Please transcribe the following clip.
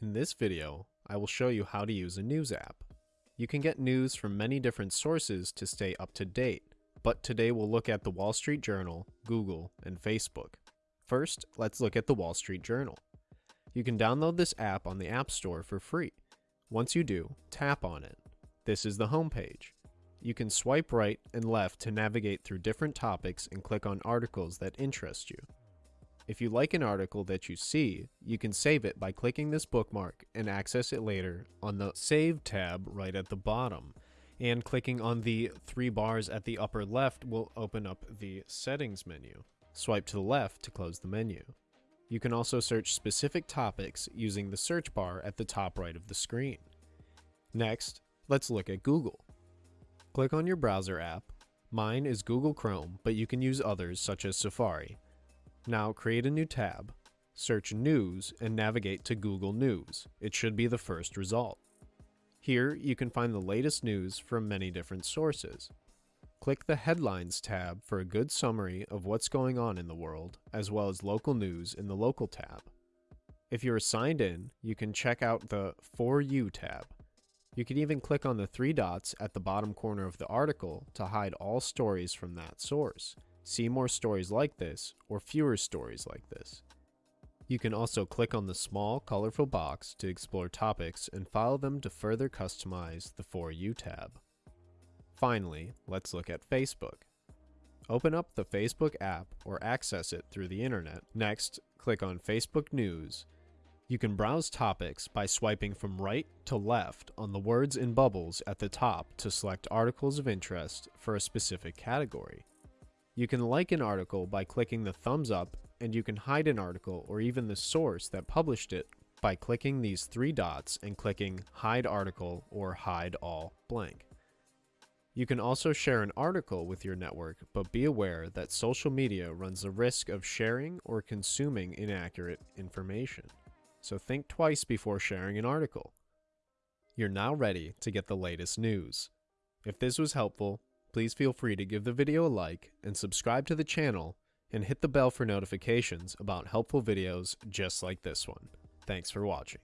In this video, I will show you how to use a news app. You can get news from many different sources to stay up to date, but today we'll look at the Wall Street Journal, Google, and Facebook. First, let's look at the Wall Street Journal. You can download this app on the App Store for free. Once you do, tap on it. This is the home page. You can swipe right and left to navigate through different topics and click on articles that interest you. If you like an article that you see, you can save it by clicking this bookmark and access it later on the Save tab right at the bottom. And clicking on the three bars at the upper left will open up the Settings menu. Swipe to the left to close the menu. You can also search specific topics using the search bar at the top right of the screen. Next, let's look at Google. Click on your browser app. Mine is Google Chrome, but you can use others such as Safari. Now create a new tab, search News, and navigate to Google News. It should be the first result. Here, you can find the latest news from many different sources. Click the Headlines tab for a good summary of what's going on in the world, as well as local news in the Local tab. If you're signed in, you can check out the For You tab. You can even click on the three dots at the bottom corner of the article to hide all stories from that source. See more stories like this, or fewer stories like this. You can also click on the small, colorful box to explore topics and follow them to further customize the For You tab. Finally, let's look at Facebook. Open up the Facebook app or access it through the internet. Next, click on Facebook News you can browse topics by swiping from right to left on the words in bubbles at the top to select articles of interest for a specific category. You can like an article by clicking the thumbs up, and you can hide an article or even the source that published it by clicking these three dots and clicking Hide Article or Hide All blank. You can also share an article with your network, but be aware that social media runs the risk of sharing or consuming inaccurate information so think twice before sharing an article. You're now ready to get the latest news. If this was helpful, please feel free to give the video a like and subscribe to the channel and hit the bell for notifications about helpful videos just like this one. Thanks for watching.